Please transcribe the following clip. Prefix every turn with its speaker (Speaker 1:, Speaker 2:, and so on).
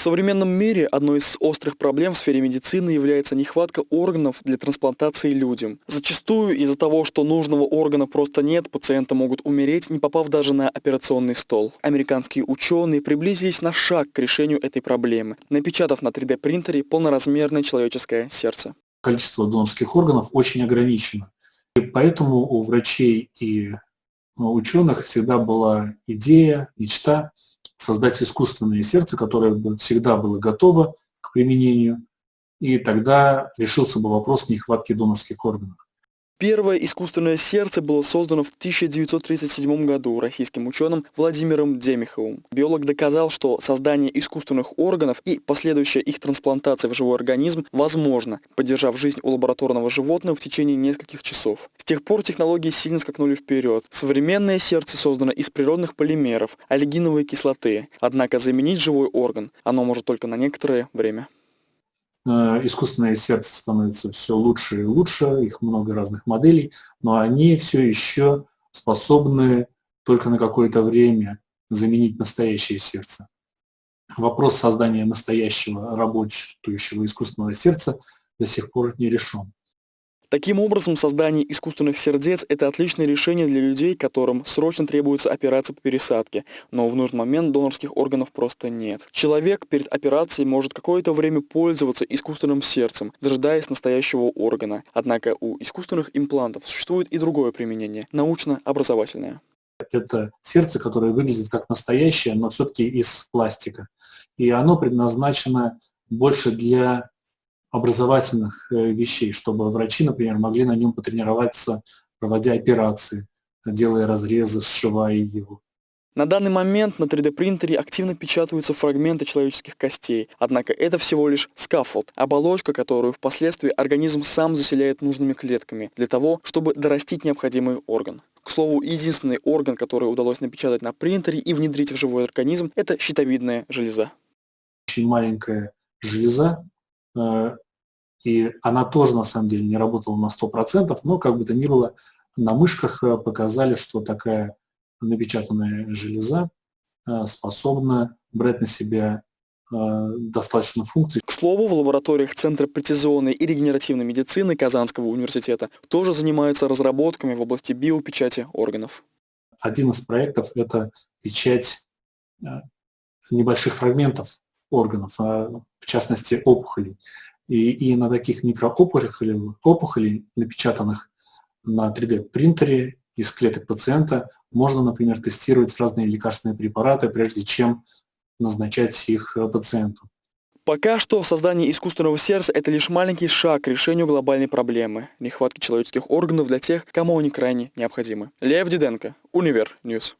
Speaker 1: В современном мире одной из острых проблем в сфере медицины является нехватка органов для трансплантации людям. Зачастую из-за того, что нужного органа просто нет, пациенты могут умереть, не попав даже на операционный стол. Американские ученые приблизились на шаг к решению этой проблемы, напечатав на 3D-принтере полноразмерное человеческое сердце.
Speaker 2: Количество донорских органов очень ограничено. И поэтому у врачей и ученых всегда была идея, мечта создать искусственное сердце, которое бы всегда было готово к применению, и тогда решился бы вопрос нехватки донорских органов.
Speaker 1: Первое искусственное сердце было создано в 1937 году российским ученым Владимиром Демиховым. Биолог доказал, что создание искусственных органов и последующая их трансплантация в живой организм возможно, поддержав жизнь у лабораторного животного в течение нескольких часов. С тех пор технологии сильно скакнули вперед. Современное сердце создано из природных полимеров, олигиновой кислоты. Однако заменить живой орган оно может только на некоторое время.
Speaker 2: Э, искусственное сердце становится все лучше и лучше, их много разных моделей, но они все еще способны только на какое-то время заменить настоящее сердце. Вопрос создания настоящего работающего искусственного сердца до сих пор не решен.
Speaker 1: Таким образом, создание искусственных сердец – это отличное решение для людей, которым срочно требуется операция по пересадке, но в нужный момент донорских органов просто нет. Человек перед операцией может какое-то время пользоваться искусственным сердцем, дожидаясь настоящего органа. Однако у искусственных имплантов существует и другое применение – научно-образовательное.
Speaker 2: Это сердце, которое выглядит как настоящее, но все-таки из пластика. И оно предназначено больше для образовательных э, вещей, чтобы врачи, например, могли на нем потренироваться, проводя операции, делая разрезы, сшивая его.
Speaker 1: На данный момент на 3D-принтере активно печатаются фрагменты человеческих костей, однако это всего лишь scaffold, оболочка, которую впоследствии организм сам заселяет нужными клетками для того, чтобы дорастить необходимый орган. К слову, единственный орган, который удалось напечатать на принтере и внедрить в живой организм, это щитовидная железа.
Speaker 2: Очень маленькая железа, и она тоже на самом деле не работала на 100%, но как бы то ни было, на мышках э, показали, что такая напечатанная железа э, способна брать на себя достаточно функций.
Speaker 1: К слову, в лабораториях Центра прецизионной и регенеративной медицины Казанского университета тоже занимаются разработками в области биопечати органов.
Speaker 2: Один из проектов – это печать небольших фрагментов органов, а в частности опухолей. И, и на таких микроопухолях, опухолей, напечатанных на 3D-принтере из клеток пациента, можно, например, тестировать разные лекарственные препараты, прежде чем назначать их пациенту.
Speaker 1: Пока что создание искусственного сердца – это лишь маленький шаг к решению глобальной проблемы – нехватки человеческих органов для тех, кому они крайне необходимы. Лев Диденко, Универ News.